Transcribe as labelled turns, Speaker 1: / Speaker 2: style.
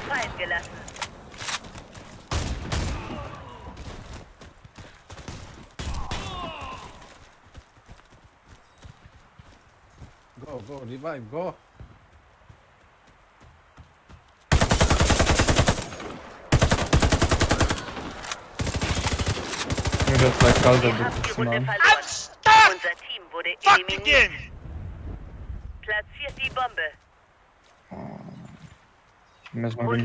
Speaker 1: Fallen gelassen.
Speaker 2: Go, go, revive, go.
Speaker 3: Mir wird gleich kalt,
Speaker 1: die
Speaker 3: das
Speaker 1: Runde
Speaker 3: mal.
Speaker 1: Unser Team wurde
Speaker 4: Fuck
Speaker 1: eliminiert. Platziert die Bombe.
Speaker 3: Ich muss mal
Speaker 1: Holt es